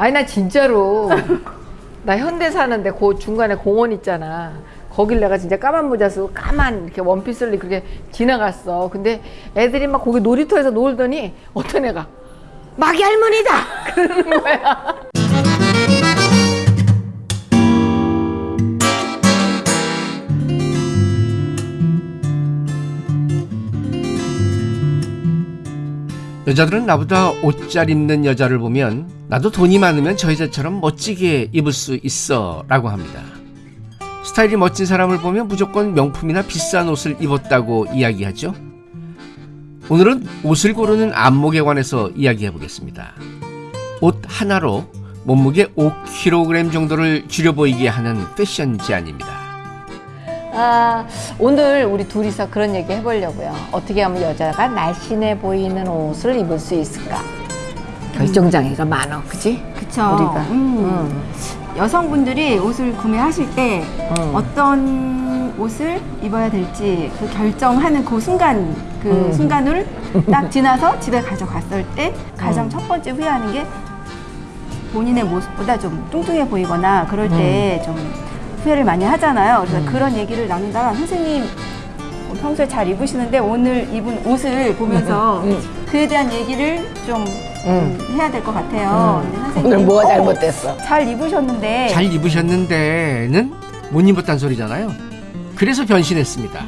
아니 나 진짜로 나 현대 사는데 그 중간에 공원 있잖아. 거길 내가 진짜 까만 모자 쓰고 까만 이렇게 원피스를 그렇게 지나갔어. 근데 애들이 막 거기 놀이터에서 놀더니 어떤 애가 마기 할머니다 그러는 거야. 여자들은 나보다 옷 잘 입는 여자를 보면 나도 돈이 많으면 저 여자처럼 멋지게 입을 수 있어 라고 합니다. 스타일이 멋진 사람을 보면 무조건 명품이나 비싼 옷을 입었다고 이야기하죠. 오늘은 옷을 고르는 안목에 관해서 이야기해 보겠습니다. 옷 하나로 몸무게 5kg 정도를 줄여 보이게 하는 패션 제안입니다. 아, 오늘 우리 둘이서 그런 얘기 해보려고요. 어떻게 하면 여자가 날씬해 보이는 옷을 입을 수 있을까? 결정장애가 많아, 그지? 그쵸. 우리가. 음. 여성분들이 옷을 구매하실 때 음. 어떤 옷을 입어야 될지 그 결정하는 그 순간 그 음. 순간을 딱 지나서 집에 가져갔을 때 가장 음. 첫 번째 후회하는 게 본인의 모습보다 좀 뚱뚱해 보이거나 그럴 때좀 후회를 많이 하잖아요. 그래서 음. 그런 얘기를 나누다가 선생님 어, 평소에 잘 입으시는데 오늘 입은 옷을 보면서 음. 그에 대한 얘기를 좀 음. 음, 해야 될 것 같아요. 근데 선생님, 오늘 뭐가 어, 잘못됐어? 잘 입으셨는데 잘 입으셨는데는 못 입었단 소리잖아요. 그래서 변신했습니다.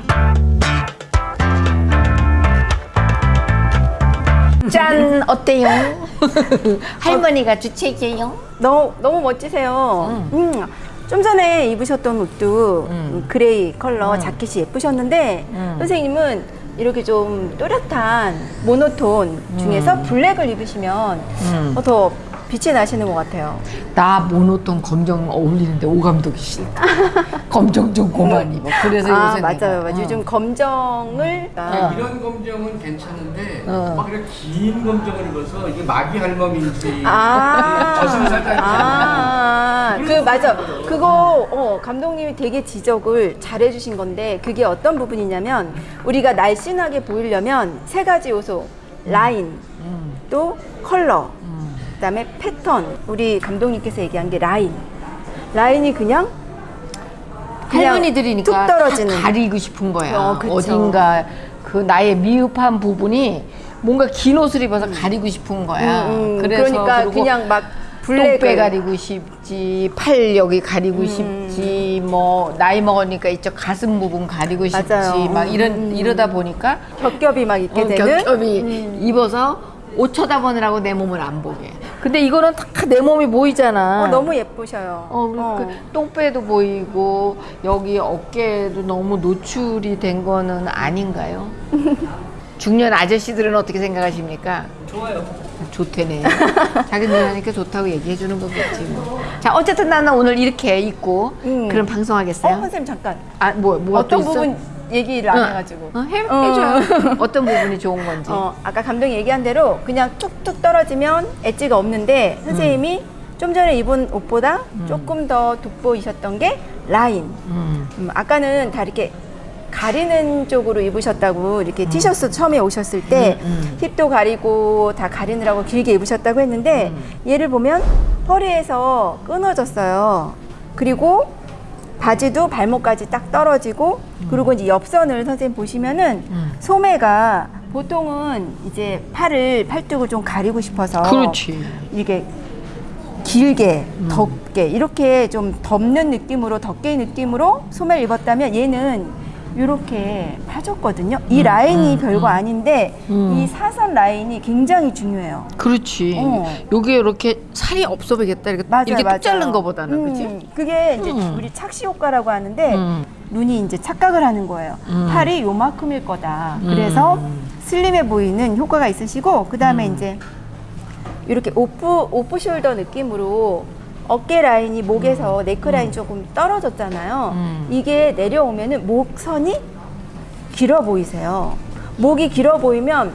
짠, 어때요? 할머니가 주책이에요? 너무 너무 멋지세요. 음. 좀 전에 입으셨던 옷도 음. 그레이 컬러 음. 자켓이 예쁘셨는데 음. 선생님은 이렇게 좀 또렷한 모노톤 중에서 블랙을 입으시면 음. 어, 더 빛이 나시는 것 같아요. 나 모노톤 검정 어울리는데 오감독이 싫다. 검정 좀 고만 입어. 그래서 아 요새 맞아요, 내가, 맞아요. 어. 요즘 검정을 어. 이런 검정은 괜찮은데 어. 막 이렇게 긴 검정을 입어서 이게 마귀 할멈인지 아, 저승사자 아, 그 맞아. 그거 어, 감독님이 되게 지적을 잘 해주신 건데 그게 어떤 부분이냐면 우리가 날씬하게 보이려면 세 가지 요소 라인 음, 또 컬러 다음에 패턴 우리 감독님께서 얘기한 게 라인 라인이 그냥 할머니들이니까 뚝 떨어지는 다 가리고 싶은 거야. 어. 어딘가 그 나의 미흡한 부분이 뭔가 긴 옷을 입어서 가리고 싶은 거야. 음, 음, 그래서 그러니까 그냥 막 블랙을 똥배 가리고 싶지, 팔 여기 가리고 음. 싶지, 뭐 나이 먹으니까 이쪽 가슴 부분 가리고 싶지, 맞아요. 막 이런 음. 이러다 보니까 겹겹이 막 있게 어, 되는 음. 겹겹이 입어서 옷 쳐다보느라고 내 몸을 안 보게. 근데 이거는 다 내 몸이 보이잖아. 어, 너무 예쁘셔요. 어, 어. 그 똥배도 보이고 여기 어깨도 너무 노출이 된 거는 아닌가요? 중년 아저씨들은 어떻게 생각하십니까? 좋아요. 좋대네. 자기 누나니까 좋다고 얘기해 주는 거겠지. 뭐. 자, 어쨌든 나는 오늘 이렇게 입고 음. 그럼 어, 방송하겠어요? 선생님 잠깐. 아, 뭐, 뭐가 어떤 또 있어? 부분 얘기를 안 응. 해가지고. 어, 해, 어. 해줘요. 어 떤 부분이 좋은 건지. 어, 아까 감독이 얘기한 대로 그냥 툭툭 떨어지면 엣지가 없는데 선생님이 좀 전에 입은 옷보다 조금 더 돋보이셨던 게 라인. 음. 음, 아까는 다 이렇게 가리는 쪽으로 입으셨다고 이렇게 티셔츠 처음에 오셨을 때 음, 힙도 가리고 다 가리느라고 길게 입으셨다고 했는데 얘를 보면 허리에서 끊어졌어요. 그리고 바지도 발목까지 딱 떨어지고 그리고 이제 옆선을 선생님 보시면은 음. 소매가 보통은 이제 팔을 팔뚝을 좀 가리고 싶어서 그렇지. 이게 길게 음. 덥게 이렇게 좀 덮는 느낌으로 덮개 느낌으로 소매를 입었다면 얘는 이렇게 파졌거든요. 이 라인이 별거 아닌데 음. 이 사선 라인이 굉장히 중요해요. 그렇지. 어. 요게 이렇게 살이 없어 보이겠다. 이렇게, 맞아요, 이렇게 맞아요. 뚝 자른 거보다는, 음, 그지? 그게 이제 음. 우리 착시 효과라고 하는데 음. 눈이 이제 착각을 하는 거예요. 음. 팔이 요만큼일 거다. 음. 그래서 슬림해 보이는 효과가 있으시고 그 다음에 음. 이제 이렇게 오프 오프 숄더 느낌으로 어깨 라인이 목에서 네크 라인 조금 떨어졌잖아요. 음. 이게 내려오면은 목선이 길어 보이세요. 목이 길어 보이면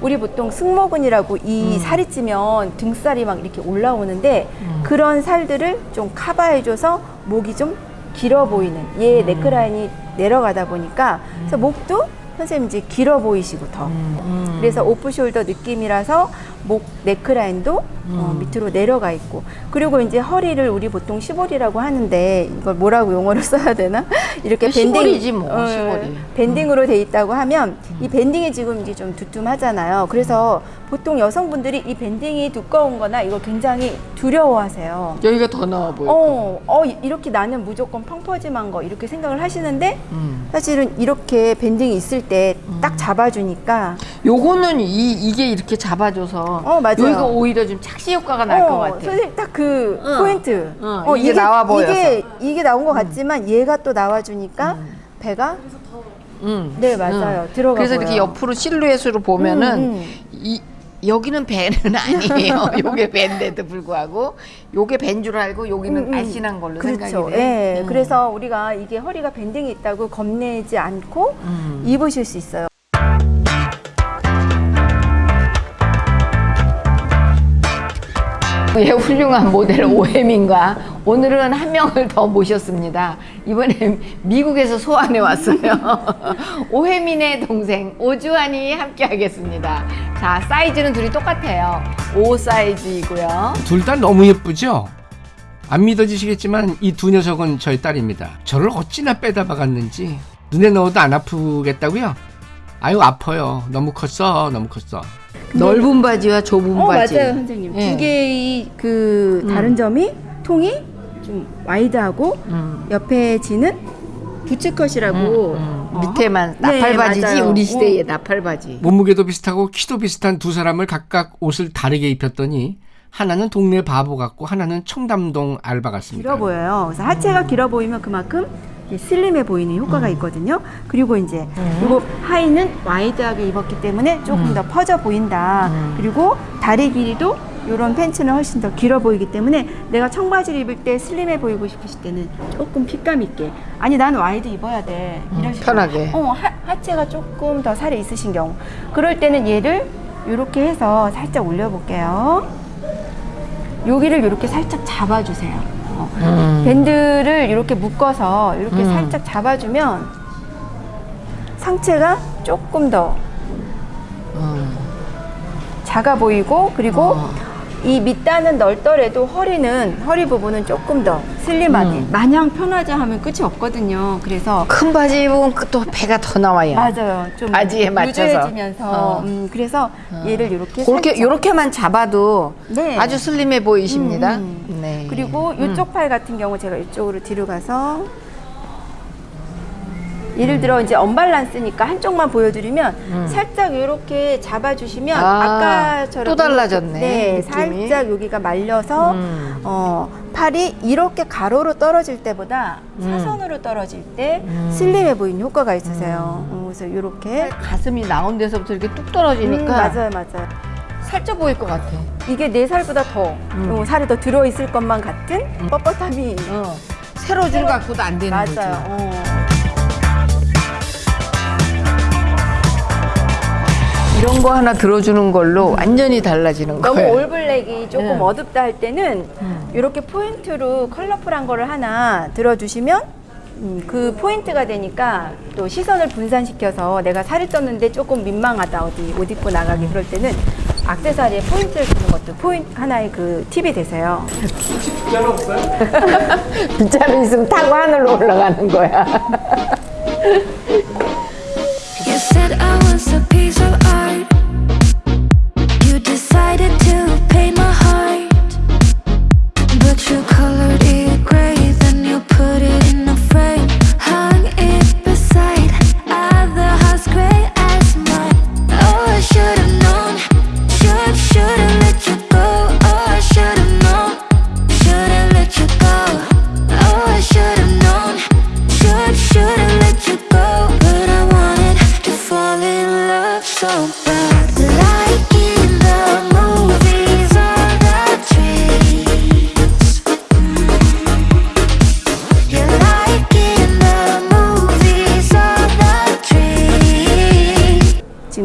우리 보통 승모근이라고 이 살이 찌면 등살이 막 이렇게 올라오는데 음. 그런 살들을 좀 커버해줘서 목이 좀 길어 보이는 얘 네크라인이 내려가다 보니까 그래서 목도 선생님 이제 길어 보이시고 더 음. 그래서 오프숄더 느낌이라서 목 네크라인도 어, 밑으로 내려가 있고 그리고 이제 허리를 우리 보통 시보리라고 하는데 이걸 뭐라고 용어를 써야 되나 이렇게 밴딩 시보리지 뭐, 어, 시보리. 밴딩으로 돼 있다고 하면 이 밴딩이 지금 이제 좀 두툼하잖아요. 그래서 보통 여성분들이 이 밴딩이 두꺼운거나 이거 굉장히 두려워하세요. 여기가 더 나와 보여. 어, 어 이- 이렇게 나는 무조건 펑퍼짐한 거 이렇게 생각을 하시는데 음. 사실은 이렇게 밴딩이 있을 때 딱 잡아주니까 요거는 이 이게 이렇게 잡아줘서 어, 맞아요. 여기가 오히려 좀 착시 효과가 날 것 같아. 선생님 딱그 응. 포인트. 응, 이게 나와 보여서. 이게 이게 나온 것 같지만 얘가 또 나와주니까 배가 응. 네 맞아요 들어가 그래서 이렇게 보여요. 옆으로 실루엣으로 보면은 음, 음. 이 여기는 배는 아니에요. 요게 배인데도 불구하고 요게 배인 줄 알고 여기는 음, 음. 날씬한 걸로 그렇죠. 생각이 예. 돼. 음. 그래서 우리가 이게 허리가 밴딩이 있다고 겁내지 않고 음. 입으실 수 있어요. 예, 훌륭한 모델 오해민과 오늘은 한 명을 더 모셨습니다. 이번에 미국에서 소환해 왔어요. 오해민의 동생 오주환이 함께 하겠습니다. 자, 사이즈는 둘이 똑같아요. 5 사이즈이고요. 둘 다 너무 예쁘죠? 안 믿어지시겠지만 이 두 녀석은 저희 딸입니다. 저를 어찌나 빼다 박았는지 눈에 넣어도 안 아프겠다고요? 아유 아파요. 너무 컸어. 너무 컸어. 넓은 바지와 좁은 어 바지. 맞아요 선생님. 예. 두 개의 그 다른 점이 통이 좀 와이드하고 음. 옆에 지는 부츠컷이라고 음, 어, 밑에만 네, 나팔바지지 맞아요. 우리 시대의 어. 나팔바지. 몸무게도 비슷하고 키도 비슷한 두 사람을 각각 옷을 다르게 입혔더니 하나는 동네 바보 같고 하나는 청담동 알바 같습니다. 길어 보여요. 그래서 하체가 길어 보이면 그만큼 슬림해 보이는 효과가 있거든요. 그리고 이제 그리고 하의는 와이드하게 입었기 때문에 조금 더 퍼져 보인다. 그리고 다리 길이도 이런 팬츠는 훨씬 더 길어 보이기 때문에 내가 청바지를 입을 때 슬림해 보이고 싶으실 때는 조금 핏감 있게 아니 난 와이드 입어야 돼 이러시고 편하게. 어 하, 하체가 조금 더 살이 있으신 경우 그럴 때는 얘를 이렇게 해서 살짝 올려볼게요. 여기를 이렇게 살짝 잡아주세요. 어. 음. 밴드를 이렇게 묶어서 이렇게 음. 살짝 잡아주면 상체가 조금 더 음. 작아 보이고 그리고 어. 이 밑단은 넓더라도 허리는 허리 부분은 조금 더 슬림하게 음. 마냥 편하자 하면 끝이 없거든요. 그래서 큰 바지 입으면 그또 배가 더 나와요. 맞아요. 좀 바지에 맞춰서. 루즈해지면서 어. 음, 그래서 얘를 이렇게 그렇게 살짝 요렇게만 잡아도 네. 아주 슬림해 보이십니다. 음, 음. 네. 그리고 이쪽 팔 같은 경우 제가 이쪽으로 뒤로 가서 예를 들어 이제 언밸런스니까 한쪽만 보여드리면 살짝 이렇게 잡아주시면 음. 아, 아, 까처럼 또 달라졌네, 네, 느낌이. 살짝 여기가 말려서 음. 어, 팔이 이렇게 가로로 떨어질 때보다 음. 사선으로 떨어질 때 슬림해 보이는 효과가 있으세요. 어, 그래서 이렇게 가슴이 나온 데서부터 이렇게 뚝 음, 떨어지니까 맞아요, 맞아요. 살쪄 보일 것 같아. 이게 네 살보다 더 음. 어, 살이 더 들어 있을 것만 같은 뻣뻣함이 어. 세로 줄 갖고도 안 되는. 맞아요. 어. 이런 거 하나 들어주는 걸로 완전히 달라지는 너무 거예요. 올블랙이 조금 네. 어둡다 할 때는 이렇게 포인트로 컬러풀한 거를 하나 들어주시면 음, 그 포인트가 되니까 또 시선을 분산시켜서 내가 살이 쪘는데 조금 민망하다 어디 옷 입고 나가기 그럴 때는 악세사리에 포인트를 주는 것도 포인트 하나의 그 팁이 되세요. 빗자루 있으면 타고 하늘로 올라가는 거야.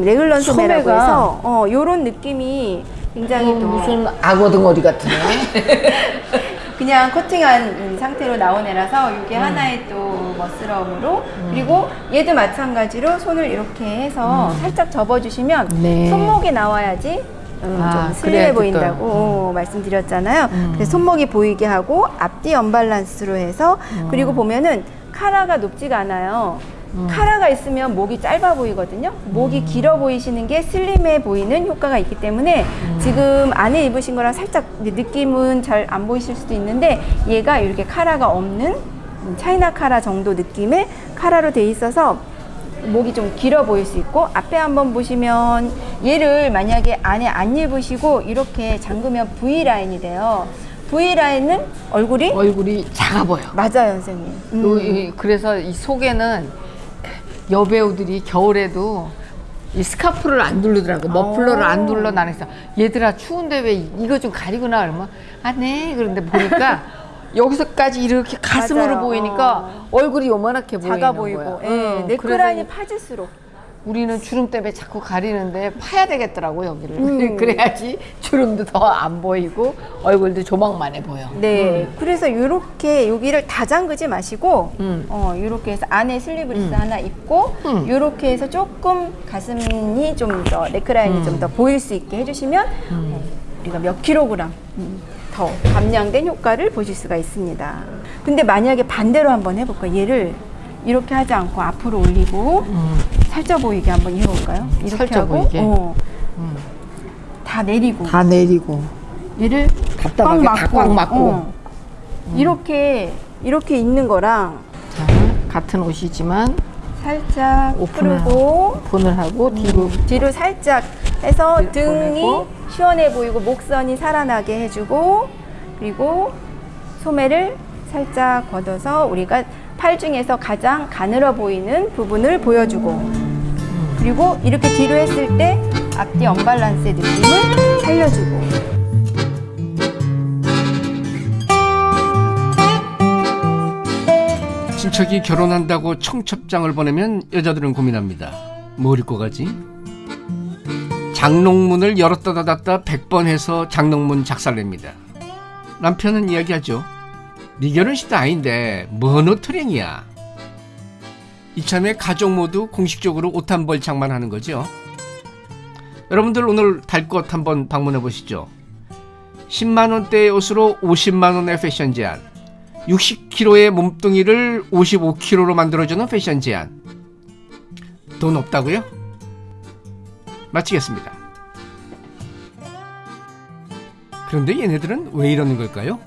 레글런 소매라고 소매가- 해서 어, 요런 느낌이 굉장히 또 무슨 악어 덩어리 같은 애. 그냥 코팅한 음, 상태로 나온 애라서 이게 하나의 또 멋스러움으로 그리고 얘도 마찬가지로 손을 이렇게 해서 살짝 접어주시면 네. 손목이 나와야지 음, 아, 좀 슬림해 또. 보인다고 어, 말씀드렸잖아요. 음. 그래서 손목이 보이게 하고 앞뒤 언밸런스로 해서 그리고 보면은 카라가 높지가 않아요. 음. 카라가 있으면 목이 짧아 보이거든요. 목이 길어 보이시는 게 슬림해 보이는 효과가 있기 때문에 음. 지금 안에 입으신 거랑 살짝 느낌은 잘 안 보이실 수도 있는데 얘가 이렇게 카라가 없는 음, 차이나 카라 정도 느낌의 카라로 돼 있어서 목이 좀 길어 보일 수 있고 앞에 한번 보시면 얘를 만약에 안에 안 입으시고 이렇게 잠그면 V 라인이 돼요. V 라인은 얼굴이 얼굴이 작아 보여. 맞아요, 선생님. 음. 그래서 이 속에는 여배우들이 겨울에도 이 스카프를 안 두르더라고. 머플러를 안 둘러 나는 그래서 얘들아 추운데 왜 이거 좀 가리고 나 그러면 아네. 그런데 보니까 여기서까지 이렇게 가슴으로 맞아요. 보이니까 얼굴이 요만하게 보이는 작아 보이고. 거야. 예, 어, 네크라인이 그래서 파질수록 우리는 주름 때문에 자꾸 가리는데 파야 되겠더라고 여기를 음. 그래야지 주름도 더 안 보이고 얼굴도 조막만해 보여. 네 그래서 이렇게 여기를 다 잠그지 마시고 음. 어 이렇게 해서 안에 슬리브리스 하나 입고 음. 이렇게 해서 조금 가슴이 좀 더 네크라인이 음. 좀더 보일 수 있게 해주시면 어, 우리가 몇 킬로그램 음, 더 감량된 효과를 보실 수가 있습니다. 근데 만약에 반대로 한번 해볼까 요 얘를 이렇게 하지 않고 앞으로 올리고 음. 살쪄 보이게 한번 해볼까요? 이렇게 살쪄 하고 보이게? 어, 다 내리고 다 내리고 얘를 답답하게 다꽉 막고. 어. 이렇게 이렇게 있는 거랑 자, 같은 옷이지만 살짝 오픈을 풀고 분을 하고 뒤로 뒤로 살짝 해서 뒤로 등이 보내고. 시원해 보이고 목선이 살아나게 해주고 그리고 소매를 살짝 걷어서 우리가 팔 중에서 가장 가늘어 보이는 부분을 보여주고 그리고 이렇게 뒤로 했을 때 앞뒤 언밸런스의 느낌을 살려주고 친척이 결혼한다고 청첩장을 보내면 여자들은 고민합니다. 뭘 입고 가지? 장롱문을 열었다 닫았다 100번 해서 장롱문 작살냅니다. 남편은 이야기하죠. 네 결혼식도 아닌데 뭔 옷트랭이야. 이참에 가족 모두 공식적으로 옷 한 벌 장만하는 거죠. 여러분들 오늘 달것 한번 방문해 보시죠. 10만 원대의 옷으로 50만 원의 패션 제한. 60kg의 몸뚱이를 55kg로 만들어주는 패션 제한. 돈 없다고요? 마치겠습니다. 그런데 얘네들은 왜 이러는 걸까요?